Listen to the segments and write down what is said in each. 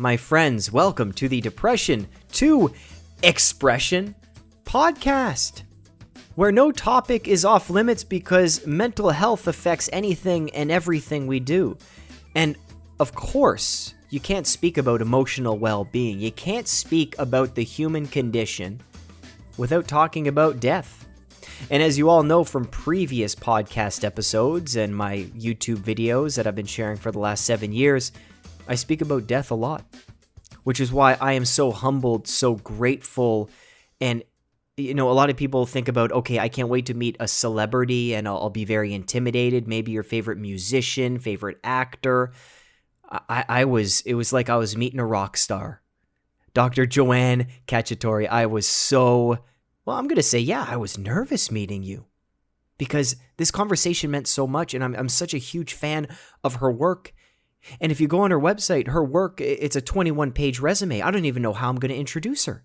my friends. Welcome to the Depression to Expression podcast, where no topic is off limits because mental health affects anything and everything we do. And of course, you can't speak about emotional well being, you can't speak about the human condition without talking about death. And as you all know from previous podcast episodes and my YouTube videos that I've been sharing for the last seven years, I speak about death a lot, which is why I am so humbled, so grateful. And, you know, a lot of people think about, okay, I can't wait to meet a celebrity and I'll, I'll be very intimidated. Maybe your favorite musician, favorite actor. I, I was, it was like I was meeting a rock star. Dr. Joanne Cacciatore, I was so well, I'm going to say, yeah, I was nervous meeting you because this conversation meant so much. And I'm, I'm such a huge fan of her work. And if you go on her website, her work, it's a 21 page resume. I don't even know how I'm going to introduce her.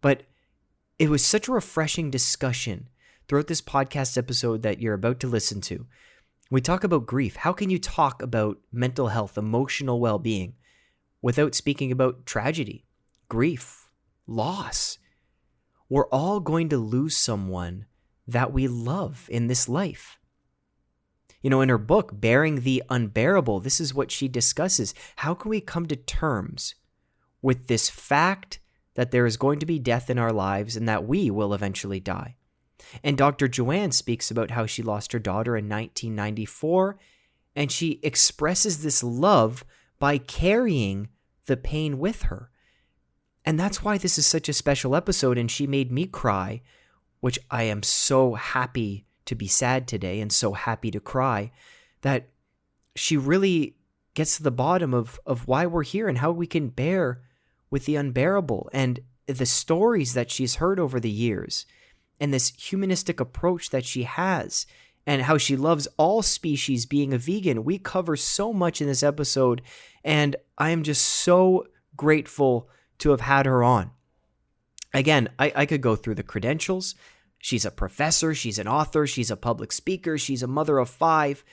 But it was such a refreshing discussion throughout this podcast episode that you're about to listen to. We talk about grief. How can you talk about mental health, emotional well being, without speaking about tragedy, grief, loss? we're all going to lose someone that we love in this life. You know, in her book, Bearing the Unbearable, this is what she discusses. How can we come to terms with this fact that there is going to be death in our lives and that we will eventually die? And Dr. Joanne speaks about how she lost her daughter in 1994, and she expresses this love by carrying the pain with her. And that's why this is such a special episode. And she made me cry, which I am so happy to be sad today and so happy to cry that she really gets to the bottom of, of why we're here and how we can bear with the unbearable and the stories that she's heard over the years and this humanistic approach that she has and how she loves all species being a vegan. We cover so much in this episode, and I am just so grateful to have had her on. Again, I, I could go through the credentials. She's a professor, she's an author, she's a public speaker, she's a mother of five.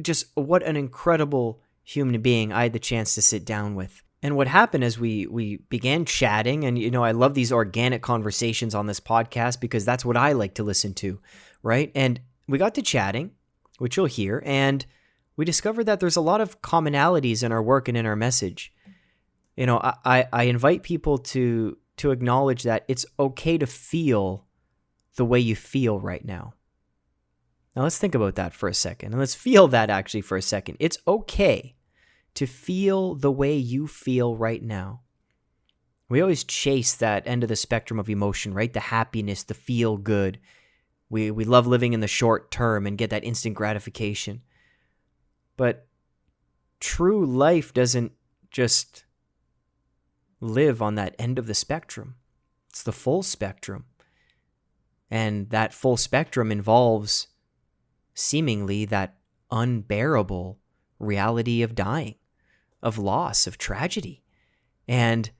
Just what an incredible human being I had the chance to sit down with. And what happened as we we began chatting, and you know, I love these organic conversations on this podcast because that's what I like to listen to, right? And we got to chatting, which you'll hear, and we discovered that there's a lot of commonalities in our work and in our message you know I, I invite people to to acknowledge that it's okay to feel the way you feel right now. Now let's think about that for a second and let's feel that actually for a second. It's okay to feel the way you feel right now. We always chase that end of the spectrum of emotion right? The happiness the feel good. We we love living in the short term and get that instant gratification. But true life doesn't just live on that end of the spectrum. It's the full spectrum. And that full spectrum involves seemingly that unbearable reality of dying, of loss, of tragedy. And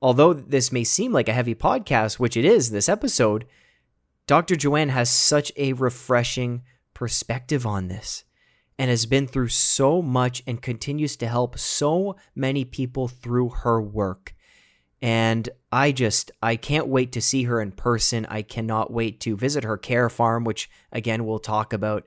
although this may seem like a heavy podcast, which it is this episode, Dr. Joanne has such a refreshing perspective on this and has been through so much and continues to help so many people through her work. And I just, I can't wait to see her in person. I cannot wait to visit her care farm, which again, we'll talk about.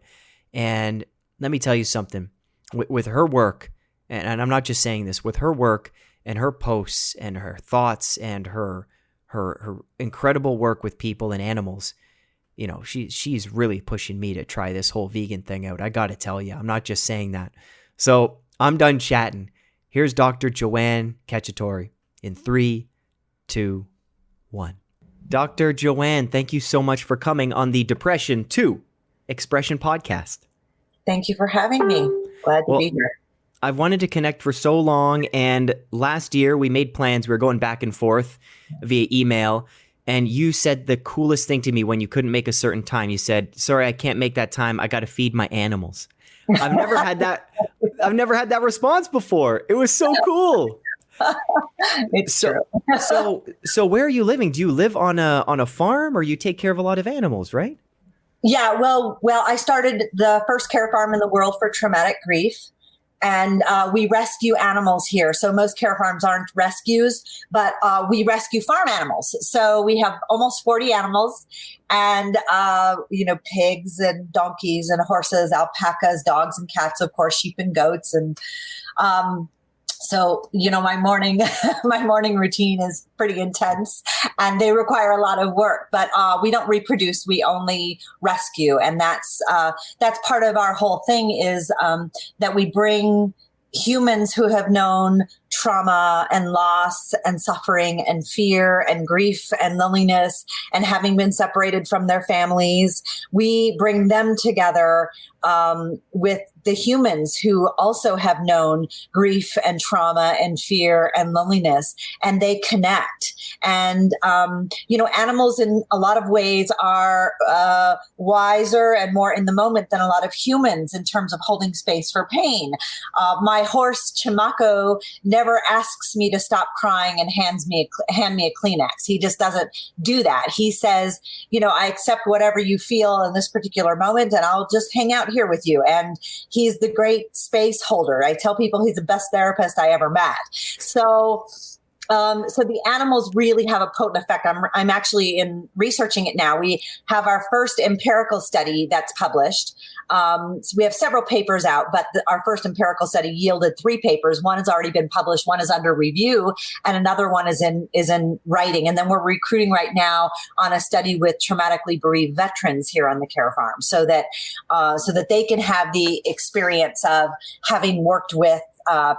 And let me tell you something with, with her work, and, I'm not just saying this, with her work and her posts and her thoughts and her, her, her incredible work with people and animals you know, she she's really pushing me to try this whole vegan thing out. I got to tell you, I'm not just saying that. So I'm done chatting. Here's Dr. Joanne Cacciatore in three, two, one. Dr. Joanne, thank you so much for coming on the Depression 2 Expression Podcast. Thank you for having me. Glad to well, be here. I've wanted to connect for so long, and last year we made plans. We were going back and forth via email, and you said the coolest thing to me when you couldn't make a certain time. You said, "Sorry, I can't make that time. I got to feed my animals." I've never had that. I've never had that response before. It was so cool. It's so, true. so, so where are you living? Do you live on a on a farm, or you take care of a lot of animals? Right? Yeah. Well, well, I started the first care farm in the world for traumatic grief. and uh, we rescue animals here. So most care farms aren't rescues, but uh, we rescue farm animals. So we have almost 40 animals and, uh, you know, pigs and donkeys and horses, alpacas, dogs and cats, of course, sheep and goats. And um, so you know my morning my morning routine is pretty intense and they require a lot of work but uh, we don't reproduce we only rescue. And that's uh, that's part of our whole thing is um, that we bring humans who have known trauma and loss and suffering and fear and grief and loneliness and having been separated from their families. We bring them together um, with the humans who also have known grief and trauma and fear and loneliness, and they connect. And, um, you know, animals in a lot of ways are uh, wiser and more in the moment than a lot of humans in terms of holding space for pain. Uh, my horse, Chimako, never asks me to stop crying and hands me a, hand me a Kleenex. He just doesn't do that. He says, you know, I accept whatever you feel in this particular moment, and I'll just hang out here with you. And he's the great space holder. I tell people he's the best therapist I ever met. So um, so the animals really have a potent effect. I'm, I'm actually in researching it now. We have our first empirical study that's published. Um, so we have several papers out, but the, our first empirical study yielded three papers. One has already been published, one is under review, and another one is in is in writing. And then we're recruiting right now on a study with traumatically bereaved veterans here on the care farm, so that uh, so that they can have the experience of having worked with uh,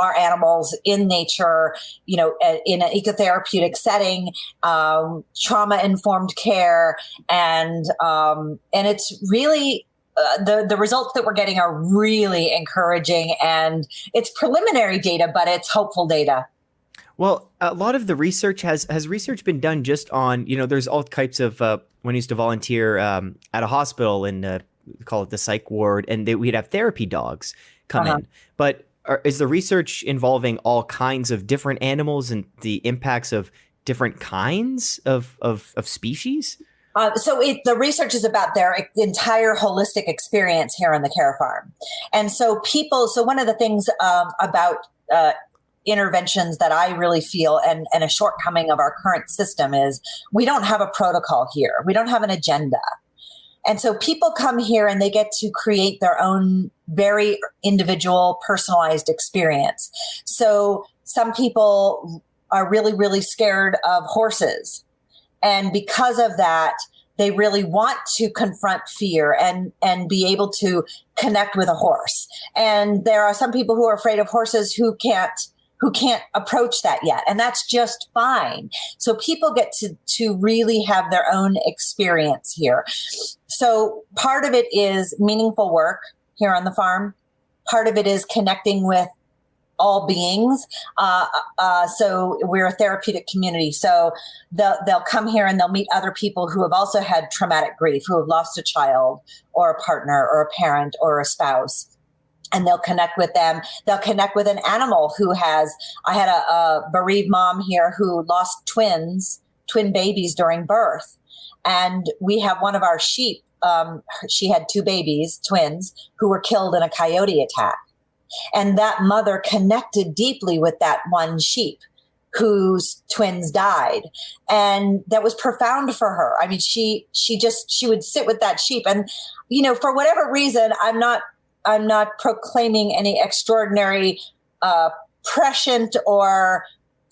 our animals in nature, you know, in an ecotherapeutic setting, um, trauma informed care, and um, and it's really uh, the the results that we're getting are really encouraging, and it's preliminary data, but it's hopeful data. Well, a lot of the research has has research been done just on you know there's all types of uh, when I used to volunteer um, at a hospital and uh, call it the psych ward, and they, we'd have therapy dogs come uh-huh. in, but are, is the research involving all kinds of different animals and the impacts of different kinds of of, of species? Uh, so it, the research is about their entire holistic experience here on the care farm, and so people. So one of the things um, about uh, interventions that I really feel and, and a shortcoming of our current system is we don't have a protocol here. We don't have an agenda. And so people come here and they get to create their own very individual, personalized experience. So some people are really, really scared of horses. And because of that, they really want to confront fear and and be able to connect with a horse. And there are some people who are afraid of horses who can't who can't approach that yet and that's just fine so people get to to really have their own experience here so part of it is meaningful work here on the farm. Part of it is connecting with all beings. Uh, uh, so we're a therapeutic community. So they'll, they'll come here and they'll meet other people who have also had traumatic grief, who have lost a child or a partner or a parent or a spouse. And they'll connect with them. They'll connect with an animal who has. I had a, a bereaved mom here who lost twins, twin babies during birth. And we have one of our sheep um, she had two babies, twins, who were killed in a coyote attack. And that mother connected deeply with that one sheep whose twins died. And that was profound for her. I mean she she just she would sit with that sheep. And you know for whatever reason i'm not i'm not proclaiming any extraordinary uh prescient or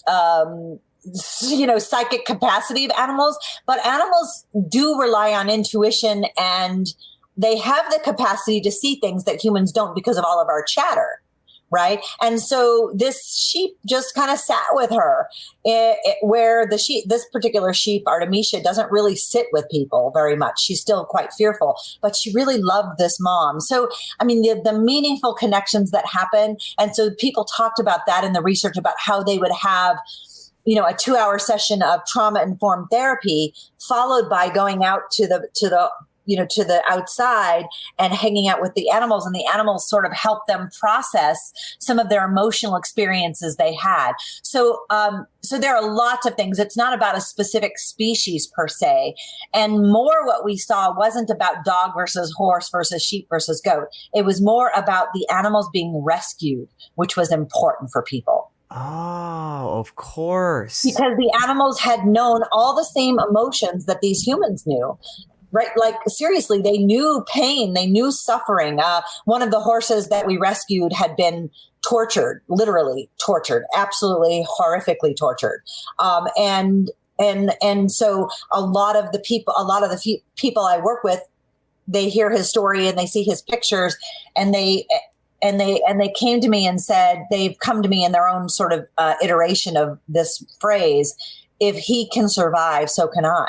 um you know psychic capacity of animals but animals do rely on intuition and they have the capacity to see things that humans don't because of all of our chatter right? And so this sheep just kind of sat with her it, it, where the sheep this particular sheep artemisia doesn't really sit with people very much. She's still quite fearful but she really loved this mom. So i mean the, the meaningful connections that happen and so people talked about that in the research about how they would have you know a two hour session of trauma informed therapy followed by going out to the to the you know to the outside and hanging out with the animals and the animals sort of help them process some of their emotional experiences they had. So um, so there are lots of things. It's not about a specific species per se. And more what we saw wasn't about dog versus horse versus sheep versus goat. It was more about the animals being rescued which was important for people Oh, of course. Because the animals had known all the same emotions that these humans knew. Right, like seriously, they knew pain, they knew suffering. Uh, one of the horses that we rescued had been tortured, literally tortured, absolutely horrifically tortured, um, and and and so a lot of the people, a lot of the people I work with, they hear his story and they see his pictures, and they and they and they came to me and said they've come to me in their own sort of uh, iteration of this phrase if he can survive so can i.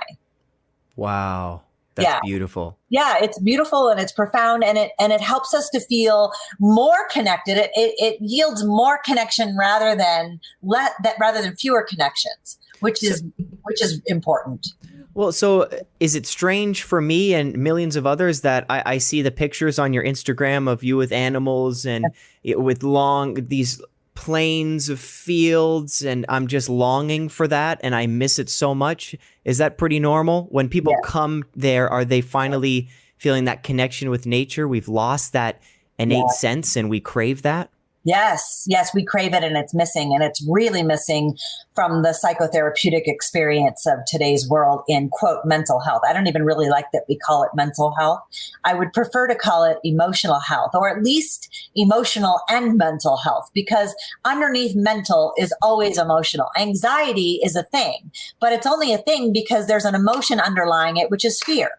Wow. That's yeah. beautiful. Yeah it's beautiful and it's profound and it and it helps us to feel more connected. It it, it yields more connection rather than let that rather than fewer connections which is which is important well, so uh, is it strange for me and millions of others that I, I see the pictures on your Instagram of you with animals and with long these plains of fields and I'm just longing for that and I miss it so much. Is that pretty normal? When people come there, are they finally feeling that connection with nature? We've lost that innate sense and we crave that? Yes, yes, we crave it and it's missing. And it's really missing from the psychotherapeutic experience of today's world in quote mental health. I don't even really like that we call it mental health. I would prefer to call it emotional health or at least emotional and mental health because underneath mental is always emotional. Anxiety is a thing, but it's only a thing because there's an emotion underlying it, which is fear.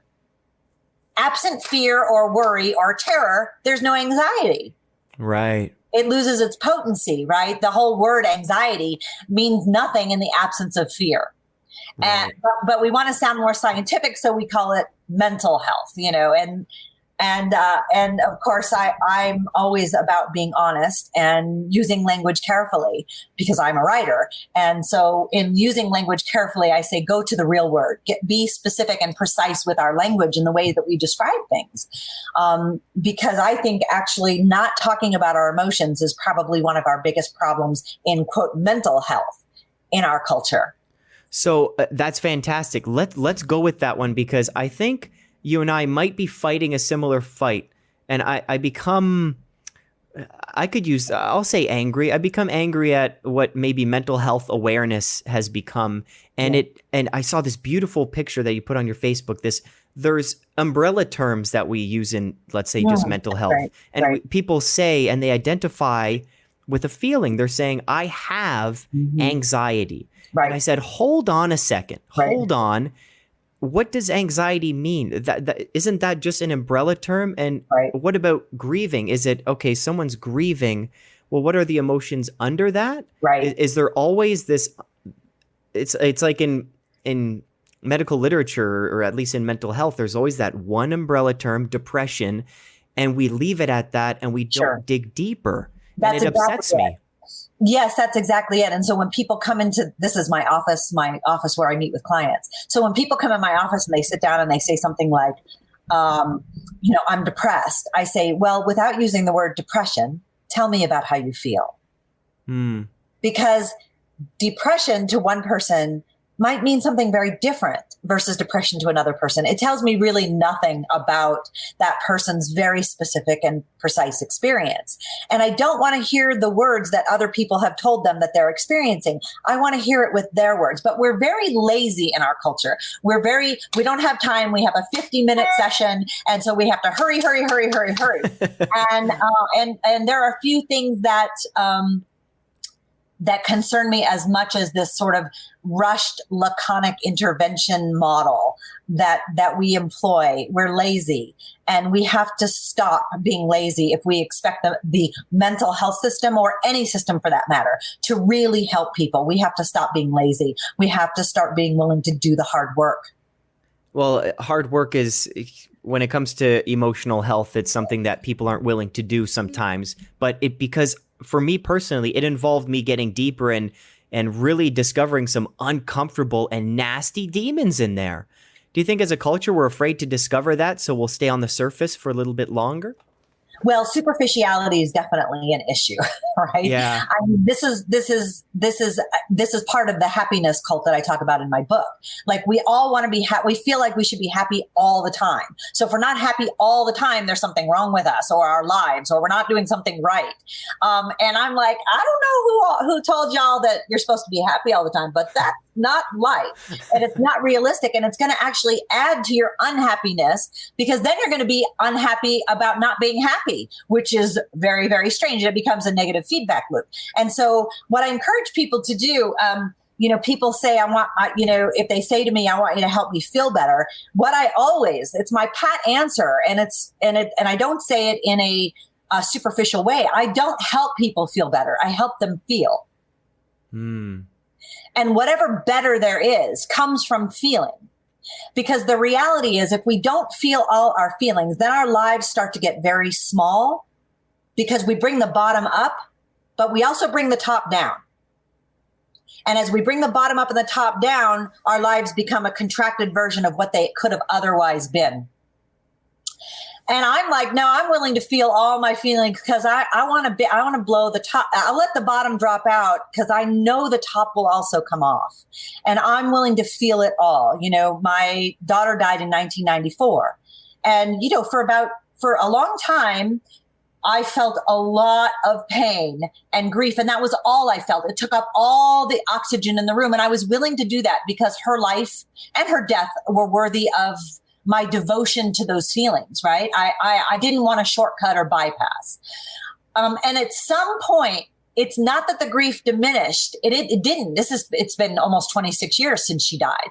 Absent fear or worry or terror, there's no anxiety. Right it loses its potency, right? The whole word anxiety means nothing in the absence of fear. Right. And but, but we want to sound more scientific, so we call it mental health, you know, and and uh, and of course I I'm always about being honest and using language carefully because I'm a writer and so in using language carefully I say go to the real word get be specific and precise with our language in the way that we describe things um, because I think actually not talking about our emotions is probably one of our biggest problems in quote mental health in our culture. So uh, that's fantastic. Let let's go with that one because I think you and I might be fighting a similar fight. And I, I become, I could use, I'll say angry. I become angry at what maybe mental health awareness has become. And yeah. it, and I saw this beautiful picture that you put on your Facebook. This, there's umbrella terms that we use in, let's say, yeah, just mental health. Right, and right. people say, and they identify with a feeling. They're saying, I have mm-hmm. anxiety. Right. And I said, hold on a second. Hold on what does anxiety mean? That, that isn't that just an umbrella term? And right. what about grieving? Is it okay? Someone's grieving. Well, what are the emotions under that? Right. Is, is there always this? It's it's like in in medical literature or at least in mental health. There's always that one umbrella term, depression, and we leave it at that, and we don't dig deeper. That's and it exactly upsets it. me. Yes, that's exactly it. And so when people come into this is my office, my office where I meet with clients. So when people come in my office and they sit down and they say something like, um, you know, I'm depressed, I say, well, without using the word depression, tell me about how you feel. Mm. Because depression to one person might mean something very different versus depression to another person. It tells me really nothing about that person's very specific and precise experience. And I don't want to hear the words that other people have told them that they're experiencing. I want to hear it with their words. But we're very lazy in our culture. We're very, we don't have time. We have a 50 minute session. And so we have to hurry, hurry, hurry, hurry, hurry. and, uh, and, and there are a few things that, um, that concern me as much as this sort of rushed laconic intervention model that that we employ. We're lazy and we have to stop being lazy if we expect the, the mental health system or any system for that matter to really help people. We have to stop being lazy. We have to start being willing to do the hard work. Well hard work is when it comes to emotional health it's something that people aren't willing to do sometimes. But it because for me personally, it involved me getting deeper and and really discovering some uncomfortable and nasty demons in there. Do you think as a culture we're afraid to discover that, so we'll stay on the surface for a little bit longer? Well, superficiality is definitely an issue, right? Yeah. I mean, this is this is this is this is part of the happiness cult that I talk about in my book. Like we all want to be happy. We feel like we should be happy all the time. So if we're not happy all the time, there's something wrong with us or our lives, or we're not doing something right. Um, and I'm like, I don't know who who told y'all that you're supposed to be happy all the time, but that's not life, and it's not realistic, and it's going to actually add to your unhappiness because then you're going to be unhappy about not being happy happy, which is very, very strange. It becomes a negative feedback loop. And so, what I encourage people to do, um, you know, people say, I want, I, you know, if they say to me, I want you to help me feel better, what I always, it's my pat answer. And it's, and it, and I don't say it in a, a superficial way. I don't help people feel better. I help them feel. Hmm. And whatever better there is comes from feeling. Because the reality is, if we don't feel all our feelings, then our lives start to get very small because we bring the bottom up, but we also bring the top down. And as we bring the bottom up and the top down, our lives become a contracted version of what they could have otherwise been. And I'm like, no, I'm willing to feel all my feelings because I, I want to be, I want to blow the top. I'll let the bottom drop out because I know the top will also come off. And I'm willing to feel it all. You know, my daughter died in 1994. And, you know, for about, for a long time, I felt a lot of pain and grief. And that was all I felt. It took up all the oxygen in the room. And I was willing to do that because her life and her death were worthy of my devotion to those feelings, right? I, I, I didn't want a shortcut or bypass. Um, and at some point, it's not that the grief diminished. It, it, it, didn't. This is it's been almost 26 years since she died.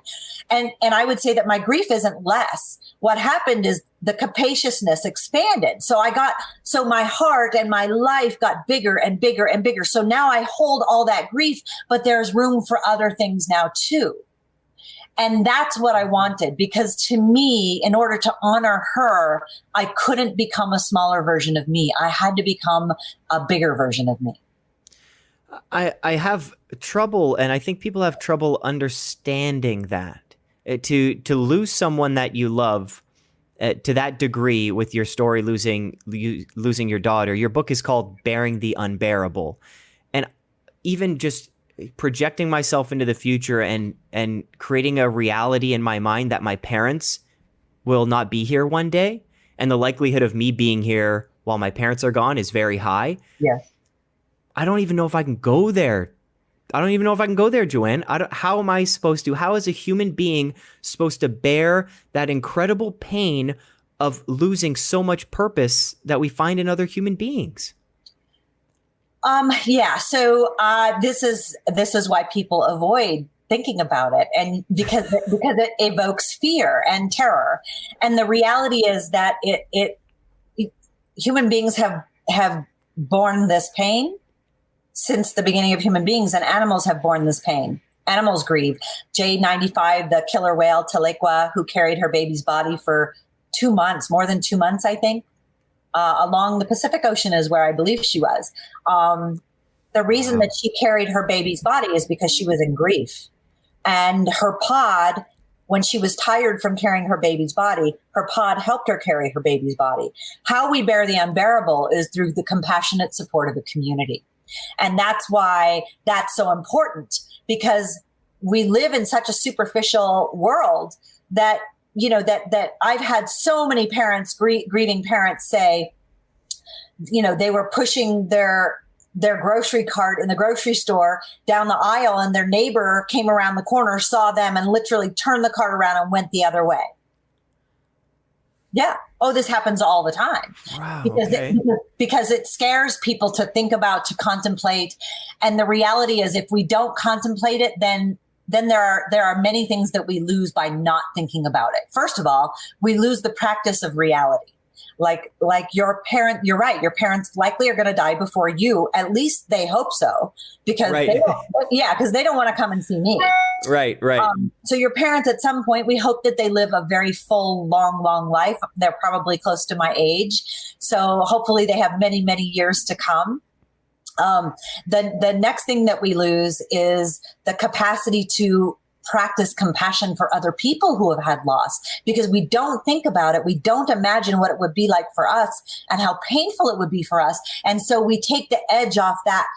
And and I would say that my grief isn't less. What happened is the capaciousness expanded. So I got so my heart and my life got bigger and bigger and bigger. So now I hold all that grief, but there's room for other things now too. And that's what I wanted because to me, in order to honor her, I couldn't become a smaller version of me. I had to become a bigger version of me. I, I have trouble, and I think people have trouble understanding that. Uh, to to lose someone that you love uh, to that degree with your story losing losing your daughter. Your book is called "Bearing the Unbearable," and even just projecting myself into the future and and creating a reality in my mind that my parents will not be here one day and the likelihood of me being here while my parents are gone is very high. Yes. I don't even know if I can go there. I don't even know if I can go there, Joanne. I don't, how am I supposed to? How is a human being supposed to bear that incredible pain of losing so much purpose that we find in other human beings? Um, yeah. So uh, this is this is why people avoid thinking about it, and because because it evokes fear and terror. And the reality is that it, it it human beings have have borne this pain since the beginning of human beings, and animals have borne this pain. Animals grieve. J95, the killer whale Tahlequah, who carried her baby's body for two months, more than two months, I think, uh, along the Pacific Ocean is where I believe she was. Um, the reason that she carried her baby's body is because she was in grief. And her pod, when she was tired from carrying her baby's body, her pod helped her carry her baby's body. How we bear the unbearable is through the compassionate support of the community. And that's why that's so important because we live in such a superficial world that you know that that I've had so many parents grie- grieving parents say you know they were pushing their their grocery cart in the grocery store down the aisle and their neighbor came around the corner saw them and literally turned the cart around and went the other way. Yeah. Oh this happens all the time. Wow, because, okay. it, because, because it scares people to think about to contemplate. And the reality is if we don't contemplate it then then there are there are many things that we lose by not thinking about it. First of all, we lose the practice of reality. Like like your parent, you're right. Your parents likely are going to die before you. At least they hope so, because right. they yeah, because they don't want to come and see me. Right, right. Um, so your parents, at some point, we hope that they live a very full, long, long life. They're probably close to my age, so hopefully they have many, many years to come. Um, the the next thing that we lose is the capacity to practice compassion for other people who have had loss because we don't think about it. We don't imagine what it would be like for us and how painful it would be for us. And so we take the edge off that,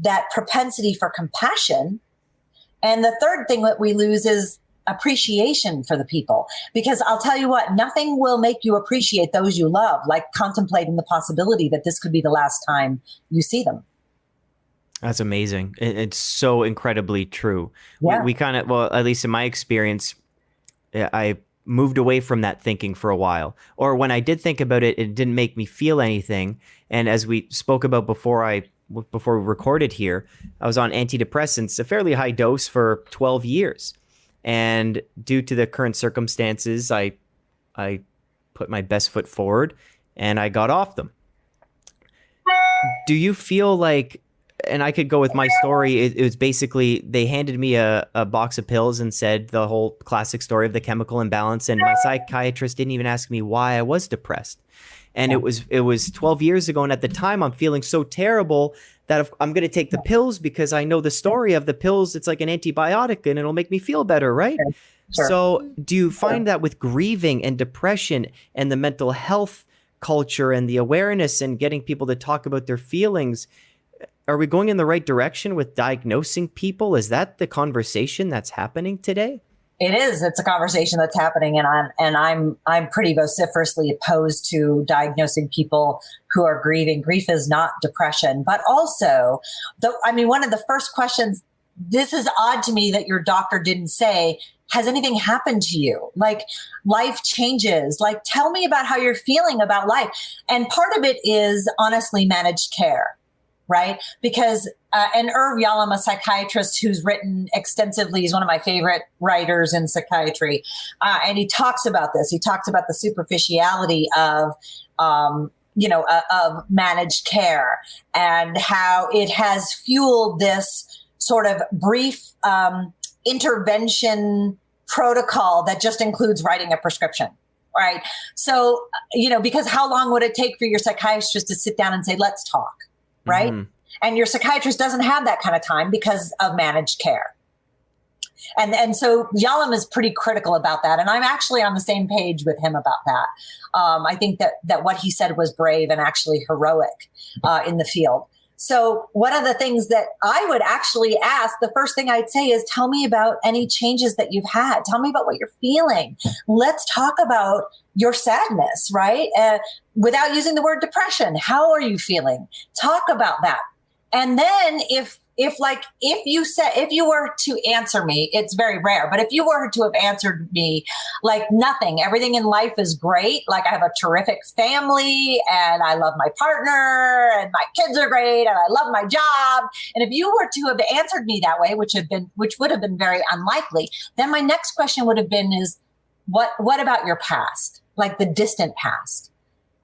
that propensity for compassion. And the third thing that we lose is appreciation for the people. Because I'll tell you what, nothing will make you appreciate those you love, like contemplating the possibility that this could be the last time you see them. That's amazing. It's so incredibly true. Yeah. We, we kind of, well, at least in my experience, eh, I moved away from that thinking for a while. Or when I did think about it, it didn't make me feel anything. And as we spoke about before I before we recorded here, I was on antidepressants, a fairly high dose for 12 years. And due to the current circumstances, I I put my best foot forward and I got off them. Do you feel like and I could go with my story. It, it, was basically they handed me a, a box of pills and said the whole classic story of the chemical imbalance. And my psychiatrist didn't even ask me why I was depressed. And it was it was 12 years ago, and at the time I'm feeling so terrible that I'm going to take the pills because I know the story of the pills. It's like an antibiotic, and it'll make me feel better, right? Sure. So, do you find that with grieving and depression and the mental health culture and the awareness and getting people to talk about their feelings? Are we going in the right direction with diagnosing people? Is that the conversation that's happening today? It is. It's a conversation that's happening, and I'm and I'm I'm pretty vociferously opposed to diagnosing people who are grieving. Grief is not depression, but also, the, I mean, one of the first questions. This is odd to me that your doctor didn't say, "Has anything happened to you?" Like life changes. Like tell me about how you're feeling about life. And part of it is honestly managed care right? Because, uh, and Irv Yalom, a psychiatrist who's written extensively, he's one of my favorite writers in psychiatry. Uh, and he talks about this. He talks about the superficiality of, um, you know, uh, of managed care and how it has fueled this sort of brief um, intervention protocol that just includes writing a prescription right? So, you know, because how long would it take for your psychiatrist to sit down and say, let's talk? Right? Mm-hmm. And your psychiatrist doesn't have that kind of time because of managed care. And and so Yalom is pretty critical about that, and I'm actually on the same page with him about that. Um, I think that that what he said was brave and actually heroic uh, in the field. So one of the things that I would actually ask, the first thing I'd say is, tell me about any changes that you've had. Tell me about what you're feeling. Let's talk about your sadness, right? Uh, without using the word depression. How are you feeling? Talk about that. And then if if like if you said if you were to answer me it's very rare but if you were to have answered me like nothing everything in life is great like i have a terrific family and i love my partner and my kids are great and i love my job and if you were to have answered me that way which have been which would have been very unlikely then my next question would have been is what what about your past like the distant past?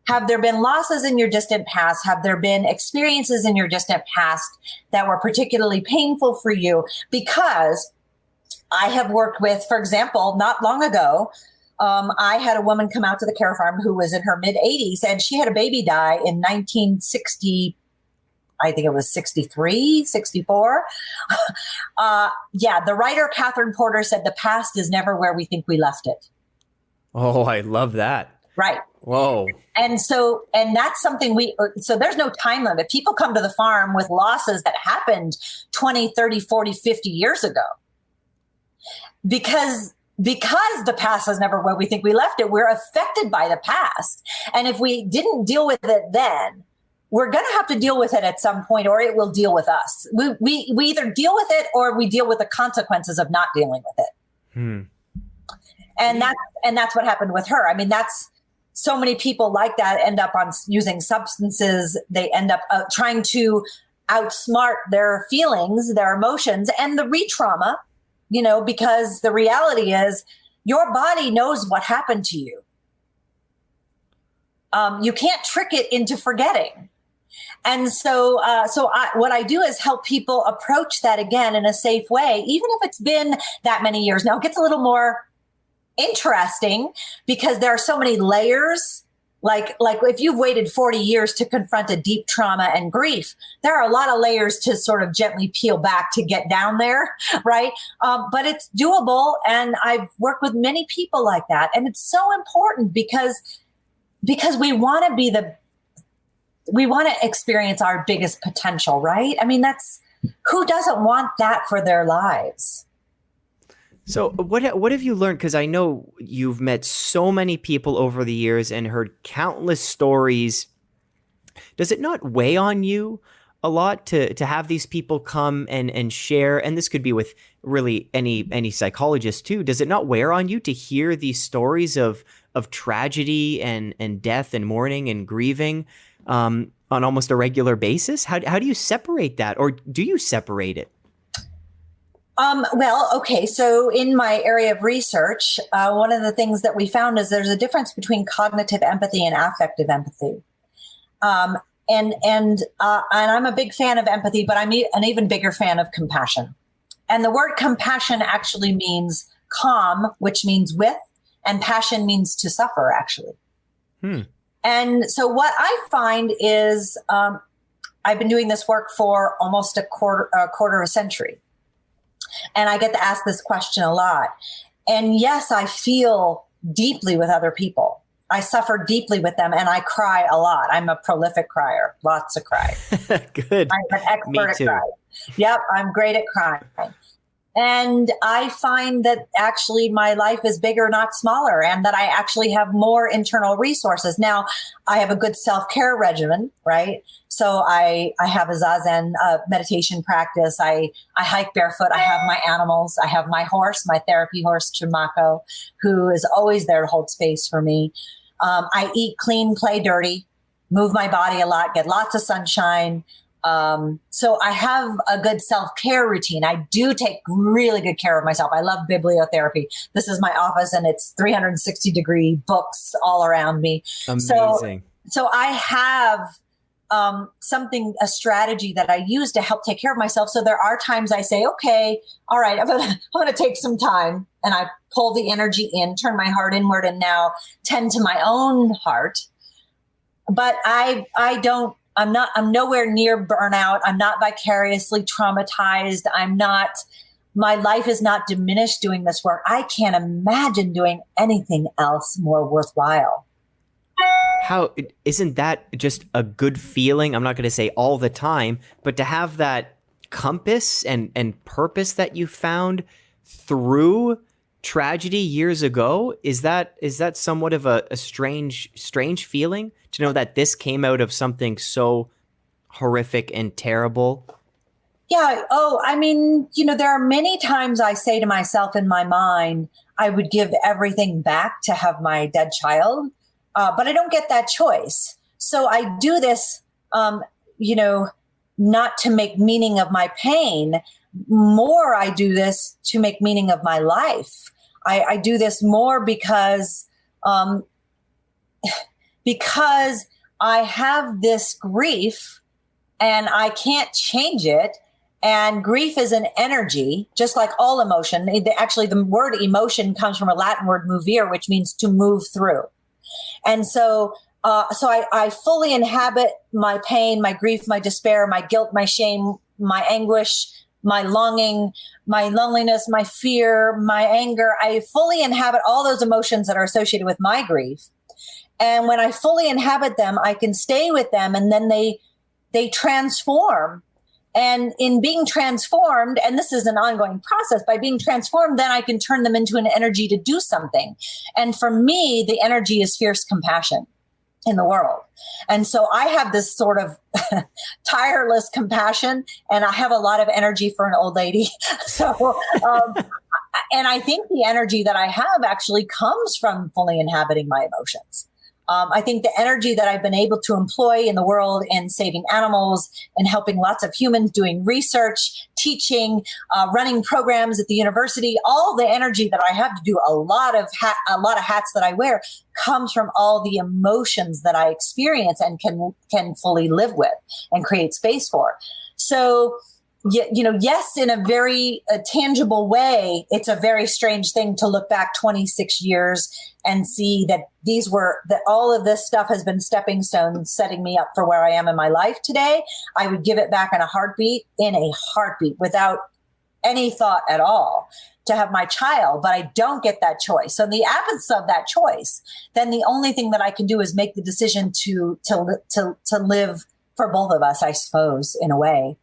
Have there been losses in your distant past? Have there been experiences in your distant past that were particularly painful for you? Because I have worked with, for example, not long ago, um, I had a woman come out to the care farm who was in her mid 80s and she had a baby die in 1960. I think it was 63, 64. uh, yeah, the writer Katherine Porter said the past is never where we think we left it. Oh, I love that. Right. Whoa. And so, and that's something we, so there's no time limit. People come to the farm with losses that happened 20, 30, 40, 50 years ago. Because because the past is never where we think we left it, we're affected by the past. And if we didn't deal with it then, we're going to have to deal with it at some point or it will deal with us. We, we, we either deal with it or we deal with the consequences of not dealing with it. Hmm and that's and that's what happened with her i mean that's so many people like that end up on using substances. They end up uh, trying to outsmart their feelings their emotions and the re-trauma you know because the reality is your body knows what happened to you. Um, you can't trick it into forgetting. And so uh, so I, what i do is help people approach that again in a safe way even if it's been that many years. Now it gets a little more interesting because there are so many layers. Like like if you've waited 40 years to confront a deep trauma and grief there are a lot of layers to sort of gently peel back to get down there right? Um, but it's doable and i've worked with many people like that and it's so important because because we want to be the we want to experience our biggest potential right? I mean that's who doesn't want that for their lives so what what have you learned? Because I know you've met so many people over the years and heard countless stories. Does it not weigh on you a lot to to have these people come and and share? And this could be with really any any psychologist too. Does it not wear on you to hear these stories of of tragedy and and death and mourning and grieving um, on almost a regular basis? How how do you separate that, or do you separate it? Um, well, okay. So, in my area of research, uh, one of the things that we found is there's a difference between cognitive empathy and affective empathy. Um, and and uh, and I'm a big fan of empathy, but I'm an even bigger fan of compassion. And the word compassion actually means com, which means with, and passion means to suffer, actually. Hmm. And so, what I find is um, I've been doing this work for almost a quarter a quarter of a century. And I get to ask this question a lot. And yes, I feel deeply with other people. I suffer deeply with them and I cry a lot. I'm a prolific crier, lots of cry. Good. I'm an expert at crying. Yep, I'm great at crying. And I find that actually my life is bigger, not smaller, and that I actually have more internal resources. Now, I have a good self care regimen, right? So I, I have a Zazen uh, meditation practice. I, I hike barefoot. I have my animals. I have my horse, my therapy horse, Chimako, who is always there to hold space for me. Um, I eat clean, play dirty, move my body a lot, get lots of sunshine. Um, so I have a good self care routine. I do take really good care of myself. I love bibliotherapy. This is my office and it's 360 degree books all around me. Amazing. So, so I have um, something, a strategy that I use to help take care of myself. So there are times I say, okay, all right, I'm gonna, I'm gonna take some time and I pull the energy in, turn my heart inward and now tend to my own heart. But I, I don't I'm not, I'm nowhere near burnout. I'm not vicariously traumatized. I'm not, my life is not diminished doing this work. I can't imagine doing anything else more worthwhile. How isn't that just a good feeling? I'm not going to say all the time, but to have that compass and and purpose that you found through tragedy years ago is that is that somewhat of a, a strange strange feeling to know that this came out of something so horrific and terrible? Yeah oh i mean you know there are many times i say to myself in my mind i would give everything back to have my dead child uh, but i don't get that choice. So i do this um, you know not to make meaning of my pain. More I do this to make meaning of my life. I, I do this more because um, because I have this grief and I can't change it. And grief is an energy, just like all emotion. Actually, the word emotion comes from a Latin word movere, which means to move through. And so, uh, so I, I fully inhabit my pain, my grief, my despair, my guilt, my shame, my anguish, my longing, my loneliness, my fear, my anger. I fully inhabit all those emotions that are associated with my grief. And when I fully inhabit them, I can stay with them and then they they transform. And in being transformed, and this is an ongoing process, by being transformed, then I can turn them into an energy to do something. And for me, the energy is fierce compassion in the world. And so I have this sort of tireless compassion and I have a lot of energy for an old lady. so, um, and I think the energy that I have actually comes from fully inhabiting my emotions. Um, I think the energy that I've been able to employ in the world in saving animals and helping lots of humans doing research, teaching, uh, running programs at the university, all the energy that I have to do a lot of a lot of hats that I wear comes from all the emotions that I experience and can can fully live with and create space for. So you know, yes, in a very uh, tangible way, it's a very strange thing to look back 26 years and see that these were that all of this stuff has been stepping stones setting me up for where I am in my life today. I would give it back in a heartbeat, in a heartbeat, without any thought at all to have my child, but I don't get that choice. So in the absence of that choice, then the only thing that I can do is make the decision to to to to live for both of us, I suppose, in a way.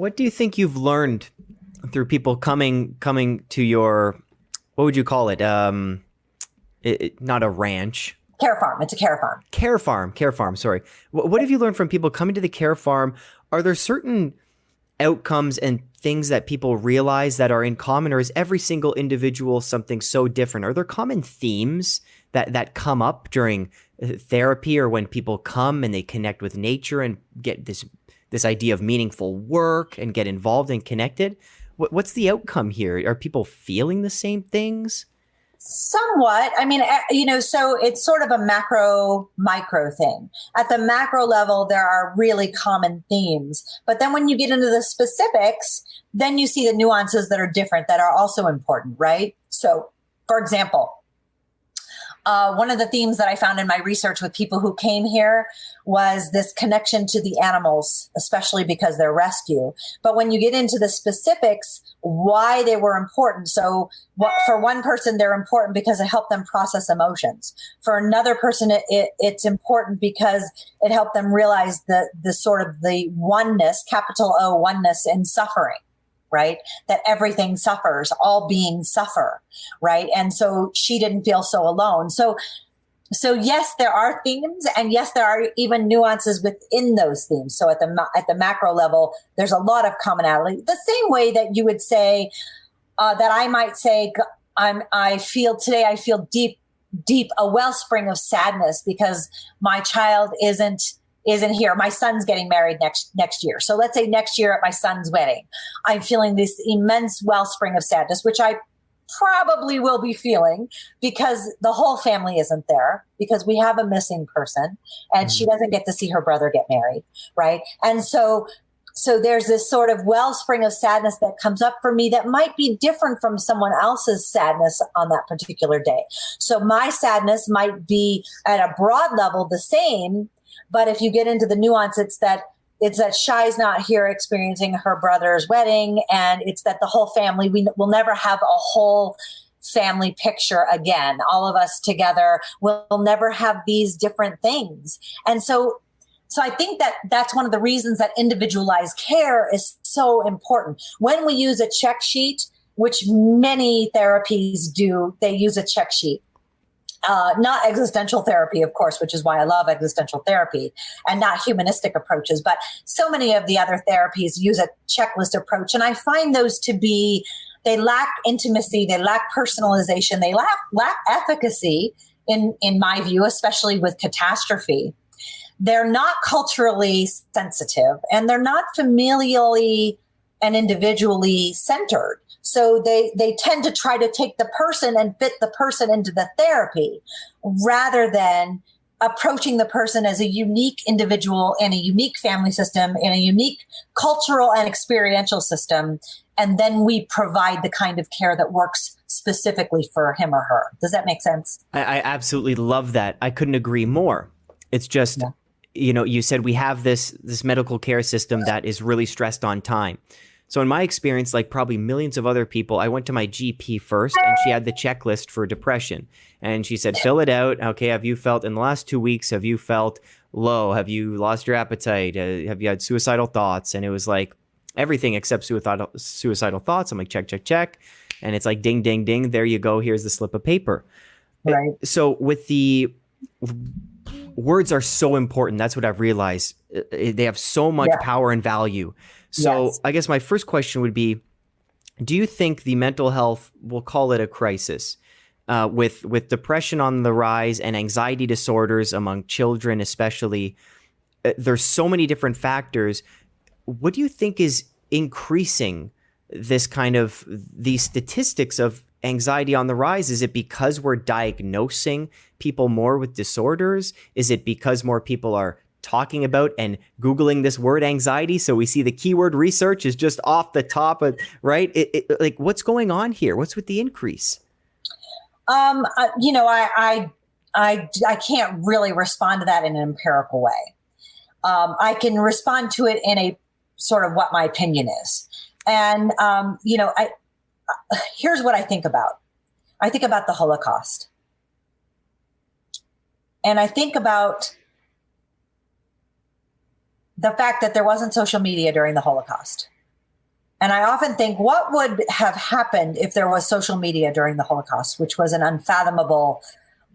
What do you think you've learned through people coming coming to your what would you call it? Um, it, it, not a ranch. Care farm. It's a care farm. Care farm. Care farm. Sorry. What, what have you learned from people coming to the care farm? Are there certain outcomes and things that people realize that are in common, or is every single individual something so different? Are there common themes that that come up during uh, therapy, or when people come and they connect with nature and get this this idea of meaningful work and get involved and connected? What, what's the outcome here? Are people feeling the same things? Somewhat. I mean, eh, you know, so it's sort of a macro micro thing. At the macro level, there are really common themes. But then when you get into the specifics, then you see the nuances that are different that are also important, right? So, for example, uh, one of the themes that I found in my research with people who came here was this connection to the animals, especially because they're rescue. But when you get into the specifics, why they were important. So, what, for one person, they're important because it helped them process emotions. For another person, it, it, it's important because it helped them realize the the sort of the oneness, capital O oneness in suffering right? That everything suffers, all beings suffer, right? And so she didn't feel so alone. So, so yes, there are themes, and yes, there are even nuances within those themes. So at the at the macro level, there's a lot of commonality. The same way that you would say uh, that I might say, I'm I feel today I feel deep deep a wellspring of sadness because my child isn't isn't here. My son's getting married next next year. So let's say next year at my son's wedding, I'm feeling this immense wellspring of sadness, which I probably will be feeling because the whole family isn't there because we have a missing person and mm-hmm. she doesn't get to see her brother get married, right? And so so there's this sort of wellspring of sadness that comes up for me that might be different from someone else's sadness on that particular day. So my sadness might be at a broad level the same, but if you get into the nuance, it's that it's that Shai's not here experiencing her brother's wedding, and it's that the whole family we will never have a whole family picture again. All of us together will never have these different things, and so. So I think that that's one of the reasons that individualized care is so important. When we use a check sheet, which many therapies do, they use a check sheet uh, not existential therapy, of course, which is why I love existential therapy, and not humanistic approaches. But so many of the other therapies use a checklist approach, and I find those to be they lack intimacy, they lack personalization, they lack lack efficacy. In in my view, especially with catastrophe, they're not culturally sensitive, and they're not familially and individually centered. So they, they tend to try to take the person and fit the person into the therapy rather than approaching the person as a unique individual in a unique family system, in a unique cultural and experiential system. And then we provide the kind of care that works specifically for him or her. Does that make sense? I, I absolutely love that. I couldn't agree more. It's just, yeah. you know, you said we have this this medical care system that is really stressed on time. So in my experience, like probably millions of other people, I went to my GP first and she had the checklist for depression. And she said, fill it out. Okay, have you felt in the last two weeks, have you felt low? Have you lost your appetite? Uh, have you had suicidal thoughts? And it was like everything except suicidal, suicidal thoughts. I'm like, check, check, check. And it's like, ding, ding, ding. There you go. Here's the slip of paper. Right. So with the words are so important. That's what I've realized. Uh, they have so much yeah. power and value. So yes. I guess my first question would be do you think the mental health we'll call it a crisis uh, with with depression on the rise and anxiety disorders among children especially uh, there's so many different factors. What do you think is increasing this kind of these statistics of anxiety on the rise? Is it because we're diagnosing people more with disorders? Is it because more people are talking about and googling this word anxiety. So we see the keyword research is just off the top of right? It, it, like what's going on here? What's with the increase? Um uh, you know I, I i i can't really respond to that in an empirical way. Um, i can respond to it in a sort of what my opinion is. And um, you know i here's what i think about. I think about the holocaust. And i think about the fact that there wasn't social media during the Holocaust. And I often think, what would have happened if there was social media during the Holocaust, which was an unfathomable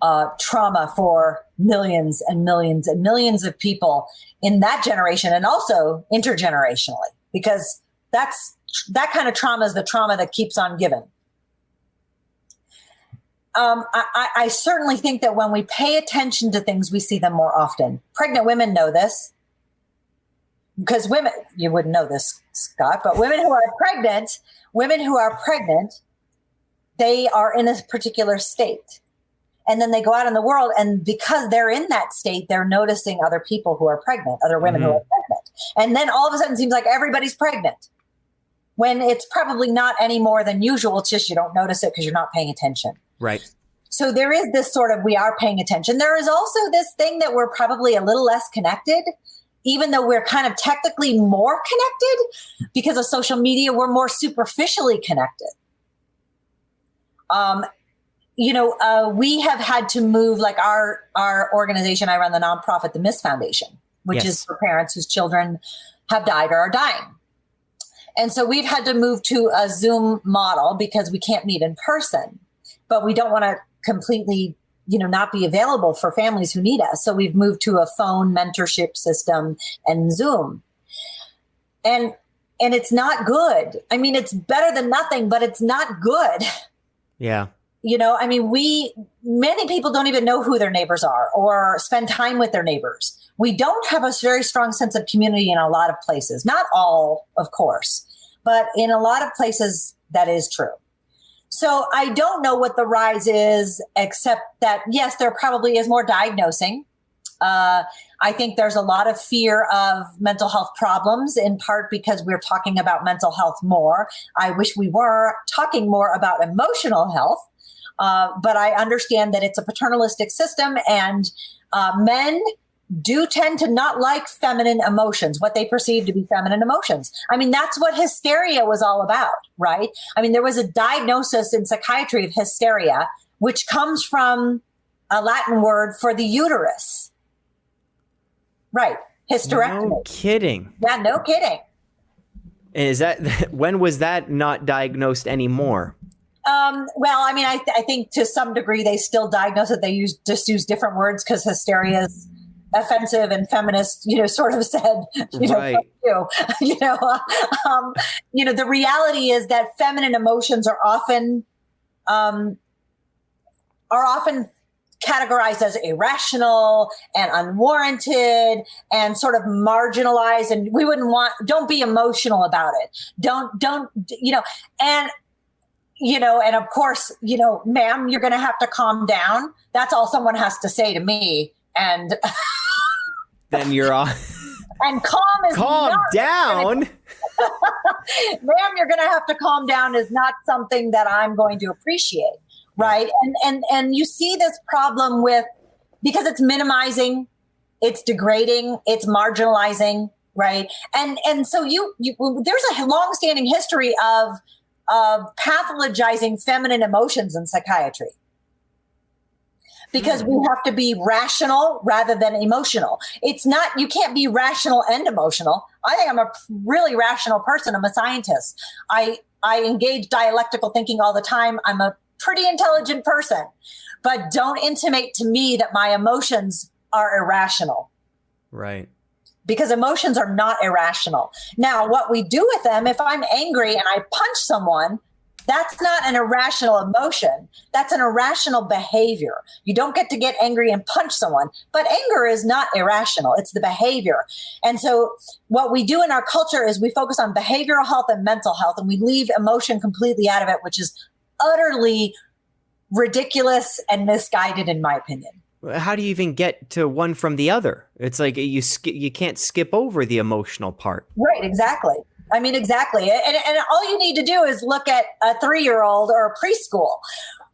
uh, trauma for millions and millions and millions of people in that generation and also intergenerationally, because that's that kind of trauma is the trauma that keeps on giving. Um, I, I certainly think that when we pay attention to things, we see them more often. Pregnant women know this because women, you wouldn't know this, Scott, but women who are pregnant, women who are pregnant, they are in a particular state. And then they go out in the world, and because they're in that state, they're noticing other people who are pregnant, other women mm-hmm. who are pregnant. And then all of a sudden, it seems like everybody's pregnant when it's probably not any more than usual. It's just you don't notice it because you're not paying attention. Right. So there is this sort of we are paying attention. There is also this thing that we're probably a little less connected even though we're kind of technically more connected because of social media, we're more superficially connected. Um, you know, uh, we have had to move like our our organization. I run the nonprofit, the Miss Foundation, which yes. is for parents whose children have died or are dying. And so we've had to move to a Zoom model because we can't meet in person, but we don't want to completely you know not be available for families who need us. So we've moved to a phone mentorship system and zoom. And and it's not good. I mean it's better than nothing but it's not good. Yeah. You know i mean we many people don't even know who their neighbors are or spend time with their neighbors. We don't have a very strong sense of community in a lot of places. Not all of course but in a lot of places that is true so I don't know what the rise is, except that, yes, there probably is more diagnosing. Uh, I think there's a lot of fear of mental health problems, in part because we're talking about mental health more. I wish we were talking more about emotional health, uh, but I understand that it's a paternalistic system and uh, men do tend to not like feminine emotions, what they perceive to be feminine emotions. I mean, that's what hysteria was all about, right? I mean, there was a diagnosis in psychiatry of hysteria, which comes from a Latin word for the uterus. Right. Hysterectomy. No kidding. Yeah, no kidding. Is that when was that not diagnosed anymore? Um, well, I mean, I, th- I think to some degree they still diagnose it. They use just use different words because hysteria is offensive and feminist, you know, sort of said, you know, right. you, you know, um, you know, the reality is that feminine emotions are often, um, are often categorized as irrational and unwarranted and sort of marginalized and we wouldn't want don't be emotional about it. Don't don't you know and you know and of course you know ma'am you're going to have to calm down. That's all someone has to say to me. And then you're on. and calm is calm down. Ma'am, you're going to have to calm down is not something that I'm going to appreciate, right? And and and you see this problem with because it's minimizing, it's degrading, it's marginalizing, right? And and so you, you there's a long-standing history of of pathologizing feminine emotions in psychiatry because mm. we have to be rational rather than emotional. It's not, you can't be rational and emotional. I think I'm a really rational person. I'm a scientist. I, I engage dialectical thinking all the time. I'm a pretty intelligent person, but don't intimate to me that my emotions are irrational. Right. Because emotions are not irrational. Now, what we do with them, if I'm angry and I punch someone, that's not an irrational emotion. That's an irrational behavior. You don't get to get angry and punch someone, but anger is not irrational. It's the behavior. And so, what we do in our culture is we focus on behavioral health and mental health, and we leave emotion completely out of it, which is utterly ridiculous and misguided, in my opinion. how do you even get to one from the other? It's like you you can't skip over the emotional part. Right, exactly. I mean, exactly. And, and all you need to do is look at a three year old or a preschool,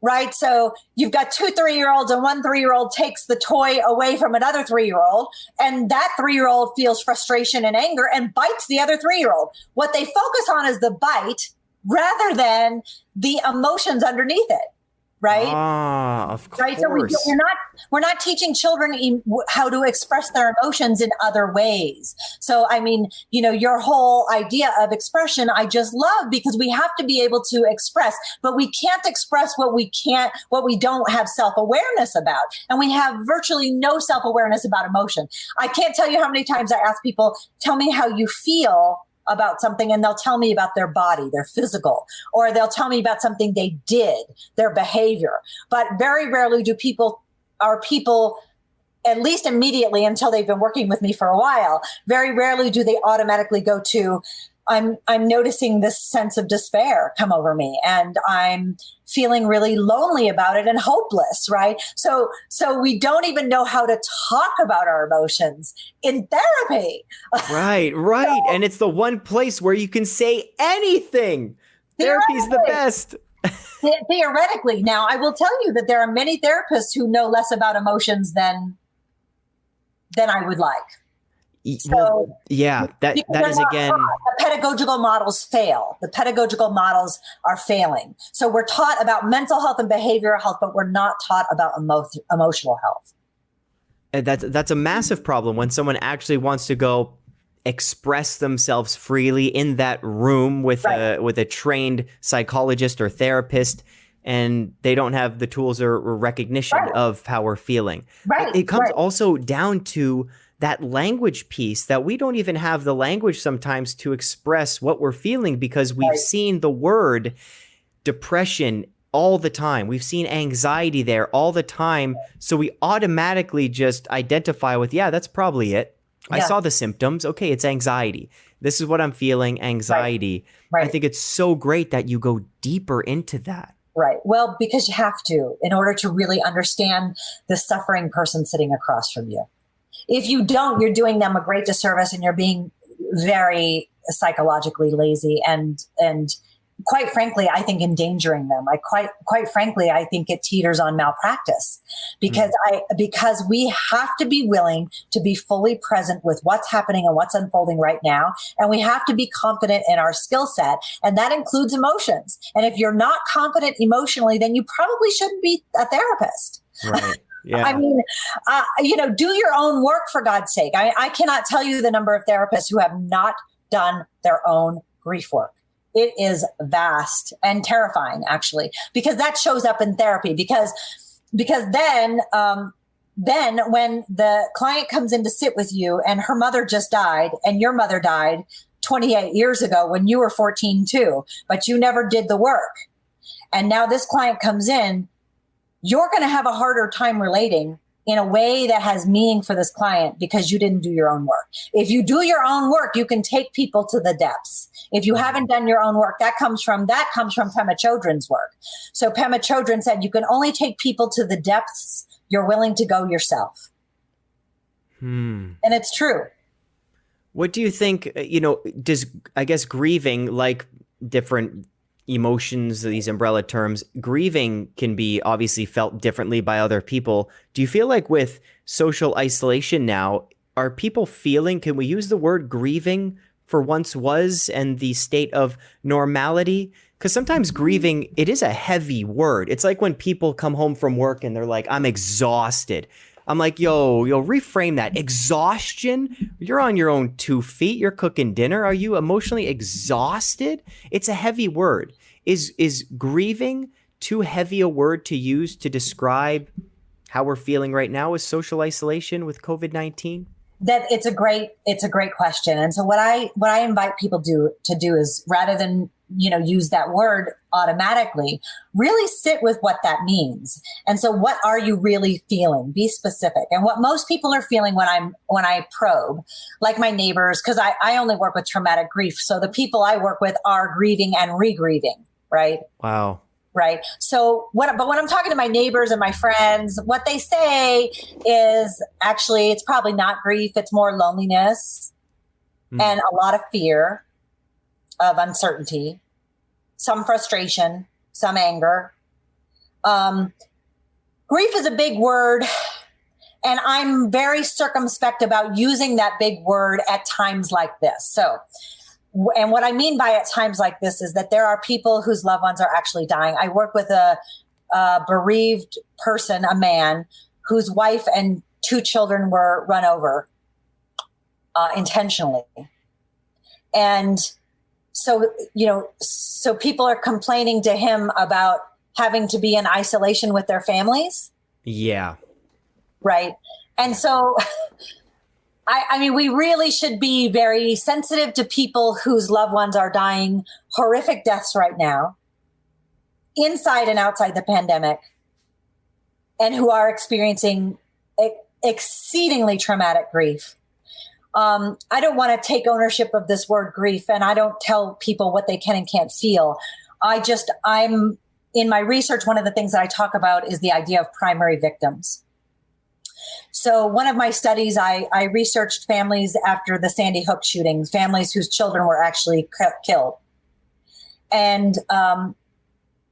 right? So you've got two three year olds, and one three year old takes the toy away from another three year old, and that three year old feels frustration and anger and bites the other three year old. What they focus on is the bite rather than the emotions underneath it right? Ah, of course. Right. So we, are not we're not teaching children how to express their emotions in other ways. So I mean, you know, your whole idea of expression, I just love because we have to be able to express, but we can't express what we can't, what we don't have self awareness about, and we have virtually no self awareness about emotion. I can't tell you how many times I ask people, "Tell me how you feel." About something and they'll tell me about their body, their physical, or they'll tell me about something they did, their behavior. But very rarely do people, are people, at least immediately until they've been working with me for a while, very rarely do they automatically go to, I'm I'm noticing this sense of despair come over me and I'm feeling really lonely about it and hopeless, right? So so we don't even know how to talk about our emotions in therapy. Right, right. so, and it's the one place where you can say anything. Therapy's the best. theoretically. Now, I will tell you that there are many therapists who know less about emotions than than I would like. So well, yeah, that that is again the pedagogical models fail. The pedagogical models are failing. So we're taught about mental health and behavioral health, but we're not taught about emo- emotional health. And that's that's a massive problem when someone actually wants to go express themselves freely in that room with right. a with a trained psychologist or therapist and they don't have the tools or, recognition right. of how we're feeling. Right. It comes also down to that language piece that we don't even have the language sometimes to express what we're feeling because we've right. seen the word depression all the time. We've seen anxiety there all the time. So we automatically just identify with, yeah, that's probably it. Yeah. I saw the symptoms. Okay, it's anxiety. This is what I'm feeling anxiety. Right. Right. I think it's so great that you go deeper into that. Right. Well, because you have to in order to really understand the suffering person sitting across from you. If you don't, you're doing them a great disservice and you're being very psychologically lazy and and quite frankly i think endangering them. I quite quite frankly i think it teeters on malpractice because mm. i because we have to be willing to be fully present with what's happening and what's unfolding right now. And we have to be confident in our skill set and that includes emotions. And if you're not confident emotionally then you probably shouldn't be a therapist. Right yeah. I mean, uh, you know, do your own work for God's sake. I, I cannot tell you the number of therapists who have not done their own grief work. It is vast and terrifying, actually, because that shows up in therapy. Because because then um, then when the client comes in to sit with you and her mother just died and your mother died 28 years ago when you were 14 too, but you never did the work. And now this client comes in you're going to have a harder time relating in a way that has meaning for this client because you didn't do your own work. If you do your own work, you can take people to the depths. If you haven't done your own work, that comes from that comes from Pema Chodron's work. So Pema Chodron said you can only take people to the depths you're willing to go yourself. Hmm. And it's true. What do you think, uh, you know, does I guess grieving like different emotions, these umbrella terms, grieving can be obviously felt differently by other people. Do you feel like with social isolation now, are people feeling, can we use the word grieving for once was and the state of normality? Because sometimes mm-hmm. grieving, it is a heavy word. It's like when people come home from work and they're like, I'm exhausted. I'm like, yo, yo, reframe that. Exhaustion? You're on your own two feet. You're cooking dinner. Are you emotionally exhausted? It's a heavy word. Is is grieving too heavy a word to use to describe how we're feeling right now with social isolation with COVID-19? That it's a great it's a great question. And so what I what I invite people do to do is rather than you know use that word automatically really sit with what that means. And so what are you really feeling? Be specific. And what most people are feeling when i'm when i probe like my neighbors because I, I only work with traumatic grief. So the people i work with are grieving and re-grieving right? Wow. Right? So what but when i'm talking to my neighbors and my friends what they say is actually it's probably not grief it's more loneliness mm. and a lot of fear of uncertainty some frustration some anger um, grief is a big word and i'm very circumspect about using that big word at times like this so and what I mean by at times like this is that there are people whose loved ones are actually dying. I work with a, a bereaved person, a man whose wife and two children were run over uh, intentionally. And so, you know, so people are complaining to him about having to be in isolation with their families. Yeah. Right. And so I, I, mean, we really should be very sensitive to people whose loved ones are dying horrific deaths right now, inside and outside the pandemic, and who are experiencing exceedingly traumatic grief. Um, I don't want to take ownership of this word grief, and I don't tell people what they can and can't feel. I just, I'm in my research, one of the things that I talk about is the idea of primary victims. So one of my studies, I, I researched families after the Sandy Hook shootings, families whose children were actually killed, and um,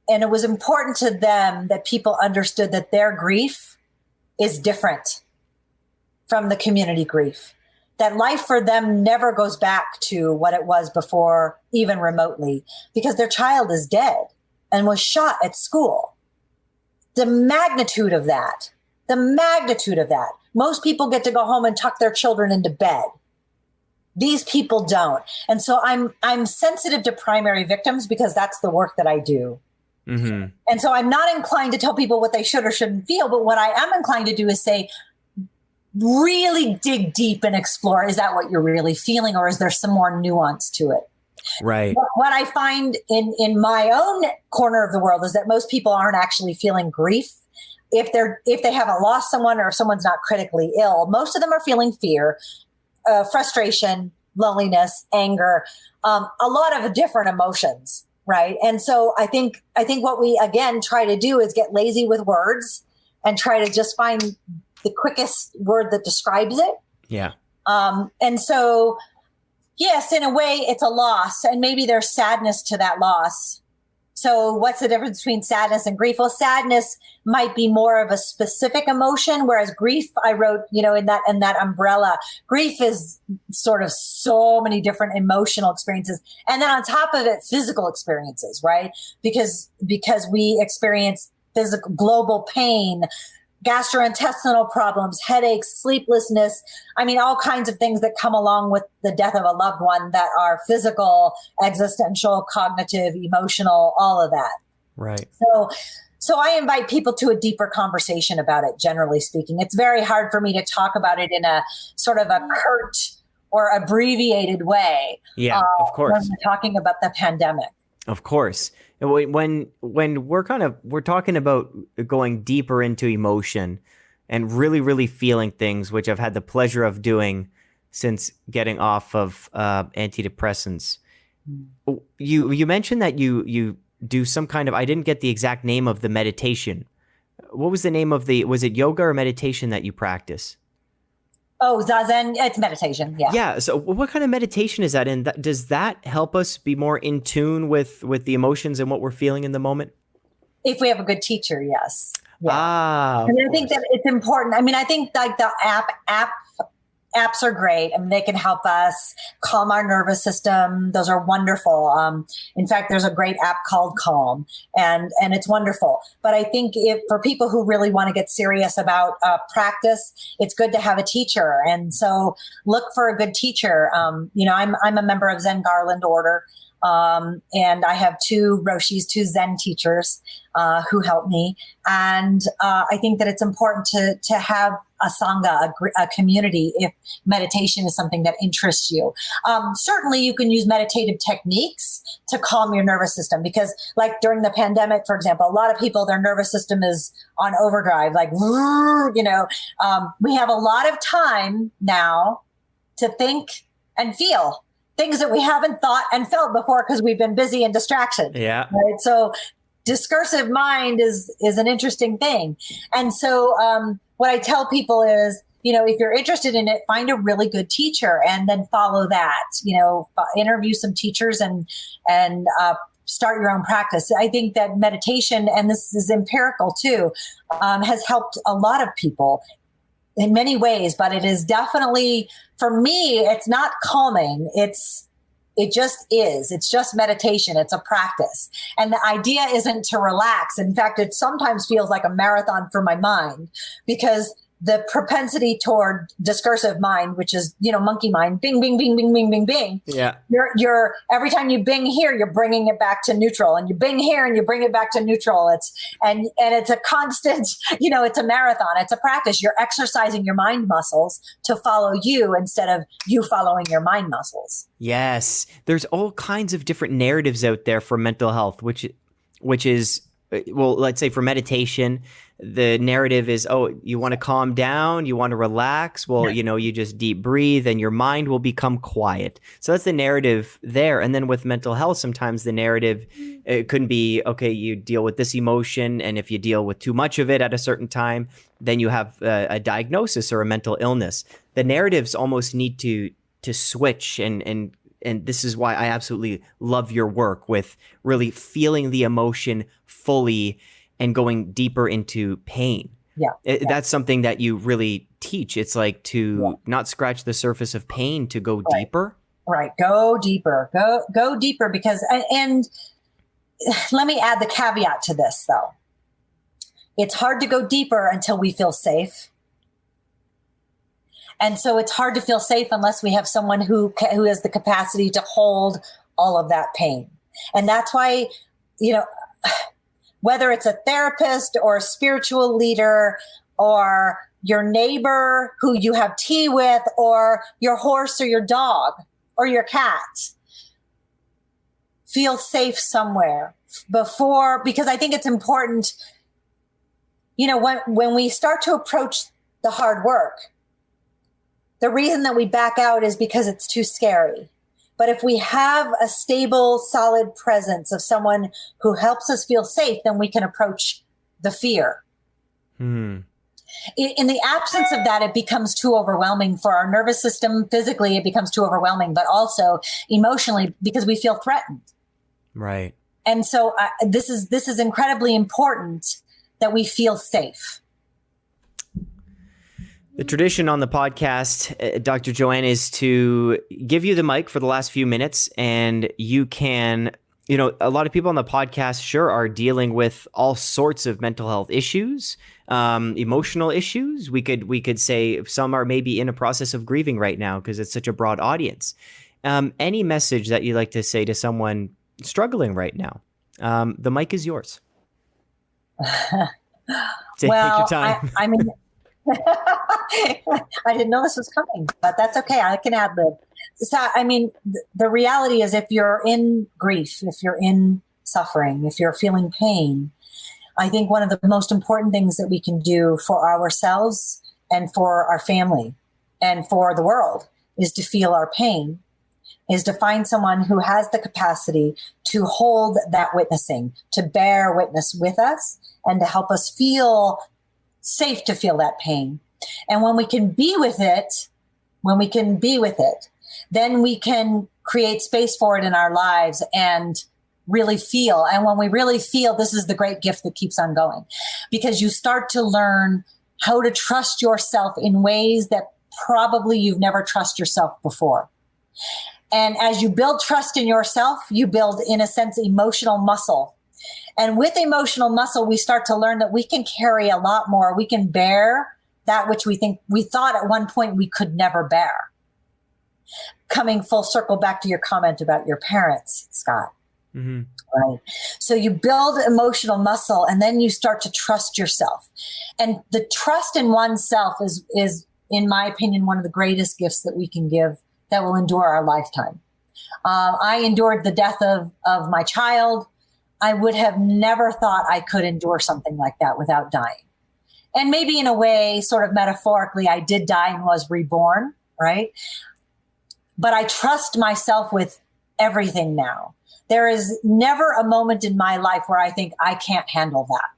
and it was important to them that people understood that their grief is different from the community grief. That life for them never goes back to what it was before, even remotely, because their child is dead and was shot at school. The magnitude of that the magnitude of that. Most people get to go home and tuck their children into bed. These people don't. And so I'm I'm sensitive to primary victims because that's the work that I do. Mm-hmm. And so I'm not inclined to tell people what they should or shouldn't feel, but what I am inclined to do is say, really dig deep and explore is that what you're really feeling or is there some more nuance to it? Right. What i find in in my own corner of the world is that most people aren't actually feeling grief. If they're if they haven't lost someone or if someone's not critically ill most of them are feeling fear uh, frustration loneliness anger um, a lot of different emotions right? And so i think i think what we again try to do is get lazy with words and try to just find the quickest word that describes it yeah um, and so yes in a way it's a loss and maybe there's sadness to that loss so, what's the difference between sadness and grief? Well, sadness might be more of a specific emotion, whereas grief, I wrote, you know, in that in that umbrella. Grief is sort of so many different emotional experiences, and then on top of it, physical experiences, right? Because because we experience physical global pain gastrointestinal problems, headaches, sleeplessness. I mean, all kinds of things that come along with the death of a loved one that are physical, existential, cognitive, emotional, all of that. Right. So, so I invite people to a deeper conversation about it, generally speaking. It's very hard for me to talk about it in a sort of a curt or abbreviated way. Yeah, uh, of course. When we're talking about the pandemic. Of course. When when we're kind of we're talking about going deeper into emotion and really really feeling things which i've had the pleasure of doing since getting off of uh, antidepressants. Mm. you you mentioned that you you do some kind of i didn't get the exact name of the meditation. What was the name of the was it yoga or meditation that you practice Oh, zazen, it's meditation. Yeah. Yeah. So, what kind of meditation is that? And does that help us be more in tune with with the emotions and what we're feeling in the moment? If we have a good teacher, yes. Yeah. Ah. I think that it's important. I mean, I think like the app app apps are great. I mean, they can help us calm our nervous system. Those are wonderful. Um, in fact, there's a great app called Calm, and and it's wonderful. But I think if for people who really want to get serious about uh, practice, it's good to have a teacher. And so look for a good teacher. Um, you know, I'm I'm a member of Zen Garland Order. Um, and I have two Roshis, two Zen teachers uh, who help me. And uh, I think that it's important to to have a sangha, a, a, community, if meditation is something that interests you. Um, certainly, you can use meditative techniques to calm your nervous system because, like during the pandemic, for example, a lot of people their nervous system is on overdrive, like you know. Um, we have a lot of time now to think and feel things that we haven't thought and felt before because we've been busy and distraction. Yeah. Right. So discursive mind is is an interesting thing. And so um, what I tell people is, you know, if you're interested in it, find a really good teacher and then follow that. You know, interview some teachers and and uh, start your own practice. I think that meditation, and this is empirical too, um, has helped a lot of people in many ways. But it is definitely for me, it's not calming. It's it just is. It's just meditation. It's a practice. And the idea isn't to relax. In fact, it sometimes feels like a marathon for my mind because the propensity toward discursive mind, which is, you know, monkey mind, bing, bing, bing, bing, bing, bing, bing. Yeah. You're, you're, every time you bing here, you're bringing it back to neutral and you bing here and you bring it back to neutral. It's, and, and it's a constant, you know, it's a marathon. It's a practice. You're exercising your mind muscles to follow you instead of you following your mind muscles. Yes. There's all kinds of different narratives out there for mental health, which, which is, uh, well, let's say for meditation, the narrative is oh you want to calm down you want to relax well yeah. you know you just deep breathe and your mind will become quiet. So that's the narrative there. And then with mental health sometimes the narrative mm. it couldn't be okay you deal with this emotion and if you deal with too much of it at a certain time then you have a, a diagnosis or a mental illness. The narratives almost need to to switch and and and this is why I absolutely love your work with really feeling the emotion fully and going deeper into pain. Yeah, it, yeah. That's something that you really teach. It's like to yeah. not scratch the surface of pain, to go right. deeper. Right. Go deeper. Go go deeper because and, and let me add the caveat to this though. It's hard to go deeper until we feel safe. And so it's hard to feel safe unless we have someone who who has the capacity to hold all of that pain. And that's why you know whether it's a therapist or a spiritual leader or your neighbor who you have tea with or your horse or your dog or your cat feel safe somewhere before because i think it's important you know when when we start to approach the hard work the reason that we back out is because it's too scary but if we have a stable, solid presence of someone who helps us feel safe, then we can approach the fear. Hmm. In the absence of that, it becomes too overwhelming for our nervous system. Physically, it becomes too overwhelming, but also emotionally because we feel threatened. Right. And so uh, this is this is incredibly important that we feel safe. The tradition on the podcast, uh, Dr. Joanne, is to give you the mic for the last few minutes, and you can, you know, a lot of people on the podcast sure are dealing with all sorts of mental health issues, um, emotional issues. We could we could say some are maybe in a process of grieving right now because it's such a broad audience. Um, any message that you'd like to say to someone struggling right now? Um, the mic is yours. well, I, I mean. I didn't know this was coming, but that's okay. I can add lib. So, I mean, th- the reality is if you're in grief, if you're in suffering, if you're feeling pain, I think one of the most important things that we can do for ourselves and for our family and for the world is to feel our pain, is to find someone who has the capacity to hold that witnessing, to bear witness with us, and to help us feel safe to feel that pain. And when we can be with it, when we can be with it, then we can create space for it in our lives and really feel. And when we really feel, this is the great gift that keeps on going because you start to learn how to trust yourself in ways that probably you've never trust yourself before. And as you build trust in yourself, you build, in a sense, emotional muscle and with emotional muscle, we start to learn that we can carry a lot more. We can bear that which we think we thought at one point we could never bear. Coming full circle back to your comment about your parents, Scott. Mm-hmm. Right. So you build emotional muscle and then you start to trust yourself. And the trust in oneself is, is, in my opinion, one of the greatest gifts that we can give that will endure our lifetime. Uh, I endured the death of, of my child. I would have never thought I could endure something like that without dying. And maybe in a way, sort of metaphorically, I did die and was reborn, right? But I trust myself with everything now. There is never a moment in my life where I think I can't handle that.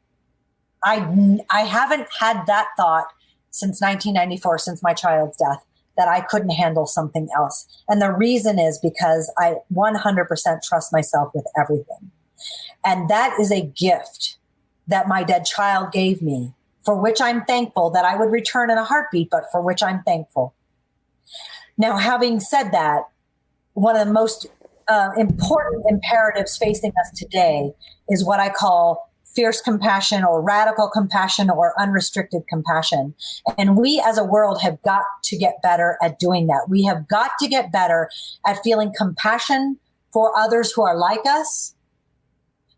I, I haven't had that thought since 1994, since my child's death, that I couldn't handle something else. And the reason is because I 100% trust myself with everything. And that is a gift that my dead child gave me, for which I'm thankful that I would return in a heartbeat, but for which I'm thankful. Now, having said that, one of the most uh, important imperatives facing us today is what I call fierce compassion or radical compassion or unrestricted compassion. And we as a world have got to get better at doing that. We have got to get better at feeling compassion for others who are like us,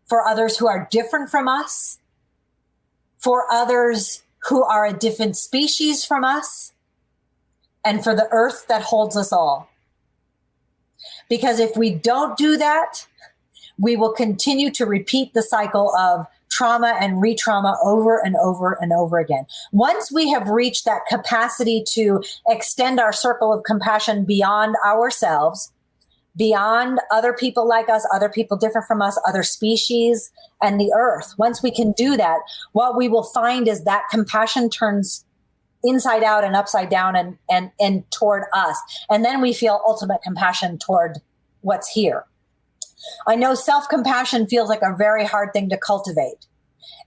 for others who are different from us, for others who are a different species from us, and for the earth that holds us all. Because if we don't do that, we will continue to repeat the cycle of trauma and re-trauma over and over and over again. Once we have reached that capacity to extend our circle of compassion beyond ourselves, beyond other people like us, other people different from us, other species, and the earth. Once we can do that, what we will find is that compassion turns inside out and upside down and and and toward us. And then we feel ultimate compassion toward what's here. I know self-compassion feels like a very hard thing to cultivate.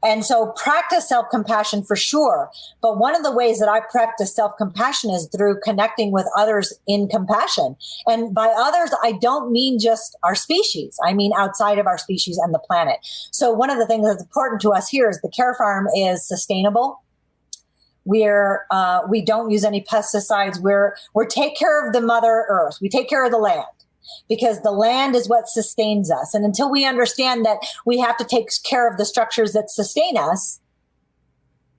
And so practice self compassion for sure. But one of the ways that I practice self compassion is through connecting with others in compassion. And by others, I don't mean just our species. I mean outside of our species and the planet. So one of the things that's important to us here is the care farm is sustainable. We're uh, we don't use any pesticides. We're we're take care of the mother earth. We take care of the land because the land is what sustains us. And until we understand that we have to take care of the structures that sustain us,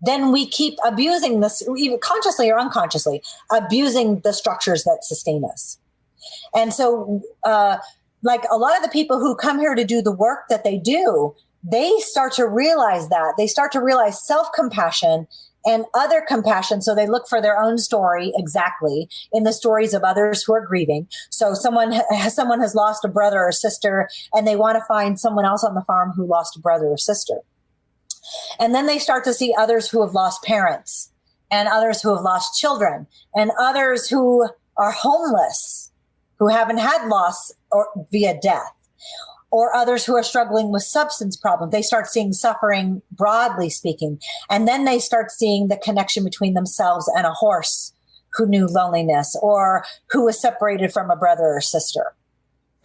then we keep abusing this, even consciously or unconsciously, abusing the structures that sustain us. And so, uh, like a lot of the people who come here to do the work that they do, they start to realize that. They start to realize self compassion and other compassion. So they look for their own story exactly in the stories of others who are grieving. So someone someone has lost a brother or sister, and they want to find someone else on the farm who lost a brother or sister. And then they start to see others who have lost parents, and others who have lost children, and others who are homeless, who haven't had loss or via death or others who are struggling with substance problems. They start seeing suffering broadly speaking. And then they start seeing the connection between themselves and a horse who knew loneliness or who was separated from a brother or sister.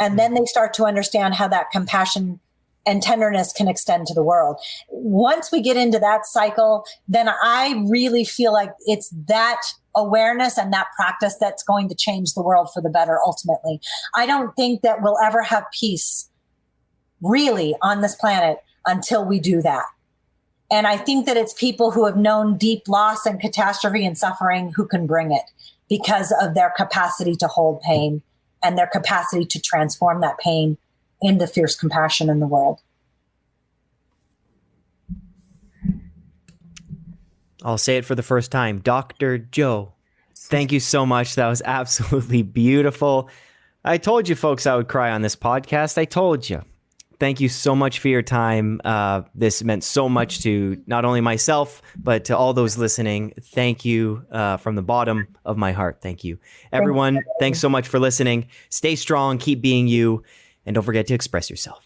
And then they start to understand how that compassion and tenderness can extend to the world. Once we get into that cycle, then I really feel like it's that awareness and that practice that's going to change the world for the better ultimately. I don't think that we'll ever have peace really on this planet until we do that. And I think that it's people who have known deep loss and catastrophe and suffering who can bring it because of their capacity to hold pain and their capacity to transform that pain into fierce compassion in the world. I'll say it for the first time. Dr. Joe, thank you so much. That was absolutely beautiful. I told you folks I would cry on this podcast. I told you thank you so much for your time. Uh, this meant so much to not only myself, but to all those listening. Thank you uh, from the bottom of my heart. Thank you. Everyone, thanks so much for listening. Stay strong, keep being you, and don't forget to express yourself.